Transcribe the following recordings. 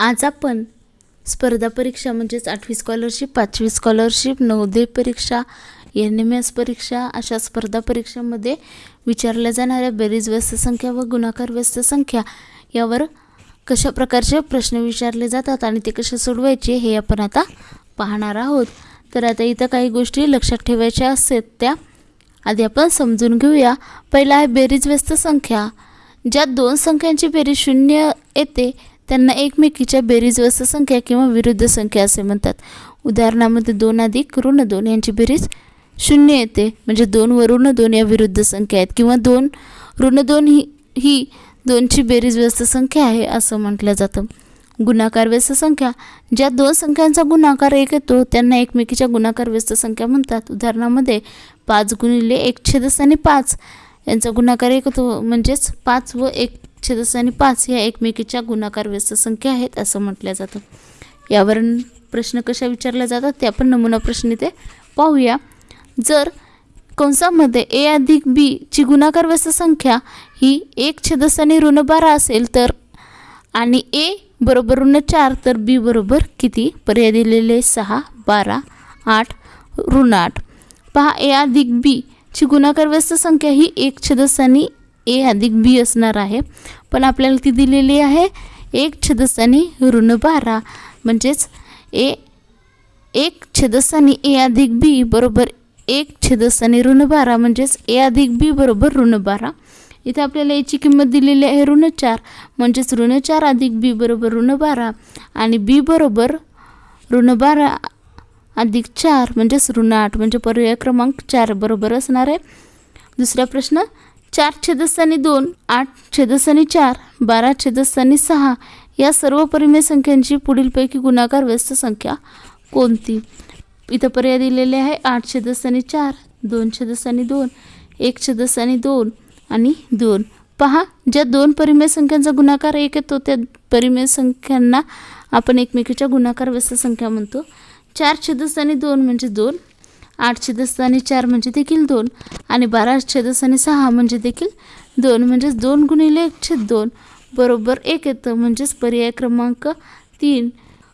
आज आपण स्पर्धा परीक्षा म्हणजेच आठवी स्कॉलरशिप पाचवी स्कॉलरशिप नवोदय परीक्षा एन एम एस परीक्षा अशा स्पर्धा परीक्षेमध्ये विचारल्या जाणाऱ्या बेरीज व्यस्त संख्या व गुणाकार व्यस्त संख्या यावर कशा प्रकारचे प्रश्न विचारले जातात आणि ते कसे सोडवायचे हे आपण आता पाहणार आहोत. तर आता इथं काही गोष्टी लक्षात ठेवायच्या असतात त्या आधी आपण समजून घेऊया. पहिला आहे बेरीज व्यस्त संख्या. ज्या दोन संख्यांची बेरीज शून्य येते त्यांना एकमेकीच्या बेरीज व्यस्त संख्या किंवा विरुद्ध संख्या असे म्हणतात. उदाहरणामध्ये दोन अधिक ऋण दोन यांची बेरीज शून्य येते. म्हणजे दोन व ऋण दोन या विरुद्ध संख्या आहेत. किंवा दोन ऋण दोन ही ही दोनची बेरीज व्यस्त संख्या आहे असं म्हटलं जातं. गुणाकार व्यस्त संख्या ज्या दोन संख्यांचा गुणाकार एक येतो त्यांना एकमेकीच्या गुणाकार व्यस्त संख्या म्हणतात. उदाहरणामध्ये पाच गुणिले एक छेदस्थानी पाच यांचा गुणाकार एक होतो. म्हणजेच पाच व एक छेदस्थानी पाच ह्या एकमेकीच्या गुणाकार व्यस्त संख्या आहेत असं म्हटलं जातं. यावरून प्रश्न कशा विचारल्या जातात ते आपण नमुना प्रश्न इथे पाहूया. जर कंसामध्ये ए अधिक बी ची गुणाकार व्यस्त संख्या ही एक छेदस्थानी ऋण बारा असेल तर आणि ए बरोबर ऋण चार तर बी बरोबर किती? पर्याय दिलेले सहा बारा आठ ऋण आठ. पहा ए अधिक बी ची गुणाकार व्यस्त संख्या ही एक छेदस्थानी ए अधिक बी असणार आहे. पण आपल्याला ती दिलेली आहे एक छेदस्थानी ऋण बारा. म्हणजेच ए एक छेदस्थानी ए अधिक बी बरोबर एक छेदस्थानी ऋण बारा. म्हणजेच ए अधिक बी बरोबर ऋण बारा. इथे आपल्याला याची किंमत दिलेली आहे ऋण चार. म्हणजेच ऋण चार अधिक बी बरोबर ऋण बारा आणि बी बरोबर ऋण बारा अधिक चार. म्हणजेच ऋण आठ. म्हणजे पर्याय क्रमांक चार बरोबर असणार आहे. दुसरा प्रश्न चार छेदस्थानी दोन आठ छेदस्थानी चार बारा छेदस्थानी सहा या सर्व परिमेय संख्यांची पुढीलपैकी गुणाकार व्यस्त संख्या कोणती? इथं पर्याय दिलेले आहे. आठ छेदस्थानी चार दोन छेदस्थानी दोन एक छेदस्थानी दोन आणि दोन. पहा ज्या दोन परिमेय संख्यांचा गुणाकार एक येतो त्या परिमेय संख्यांना आपण एकमेकीच्या गुणाकार व्यस्त संख्या म्हणतो. चार छेदस्थानी दोन म्हणजे दोन आठ छेदस्थानी चार म्हणजे देखील दोन. आणि बारा छेदस्थानी सहा म्हणजे देखील दोन. म्हणजेच दोन गुणिले एक छेद दोन बरोबर एक येतं. म्हणजेच पर्याय क्रमांक तीन.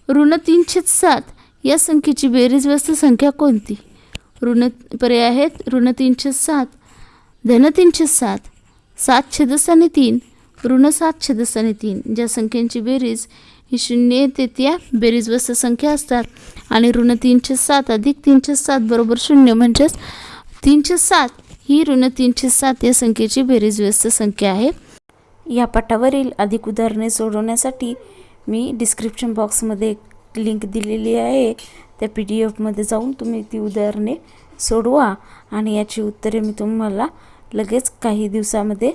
ऋण तीन छेद सात. या संख्येची बेरीज व्यस्त संख्या कोणती? ऋण पर्याय आहेत. ऋण तीन छेद सात. धन तीन छेद सात. सात छेदस्थानी तीन. ऋण सात छेदस्थानी तीन. ज्या संख्यांची बेरीज ही शून्य येते त्या बेरीज व्यस्त संख्या असतात. आणि ऋण तीनशे सात अधिक तीनशे सात बरोबर शून्य म्हणजेच तीनशे सात ही ऋण तीनशे सात या संख्येची बेरीज व्यस्त संख्या आहे. या पाठावरील अधिक उदाहरणे सोडवण्यासाठी मी डिस्क्रिप्शन बॉक्समध्ये एक लिंक दिलेली आहे. त्या पी डी एफमध्ये जाऊन तुम्ही ती उदाहरणे सोडवा आणि याची उत्तरे मी तुम्हाला लगेच काही दिवसामध्ये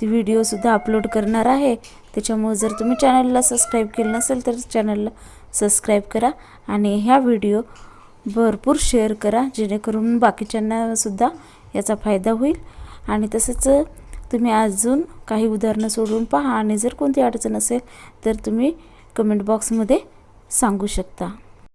ती व्हिडिओसुद्धा अपलोड करणार आहे. त्याच्यामुळे जर तुम्ही चॅनलला सबस्क्राईब केलं नसेल तर चॅनलला सबस्क्राईब करा आणि ह्या व्हिडिओ भरपूर शेअर करा जेणेकरून बाकीच्यांनासुद्धा याचा फायदा होईल. आणि तसंच तुम्ही अजून काही उदाहरणं सोडून पहा आणि जर कोणती अडचण असेल तर तुम्ही कमेंट बॉक्समध्ये सांगू शकता.